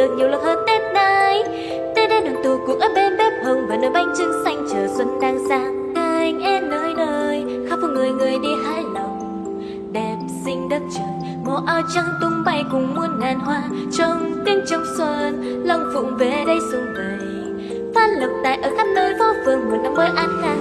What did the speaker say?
được nhiều lần hơn tết nay, tết đến đoàn tụ cuộc ở bên bếp hồng và nồi bánh trưng xanh chờ xuân đang sang. Anh em nơi nơi khắp phố người người đi hái lòng. Đẹp xinh đất trời màu áo trắng tung bay cùng muôn ngàn hoa. Trong tiếng trong xuân lòng phụng về đây xuân vầy Phan lộc tài ở khắp nơi phố phường một năm mới an khang.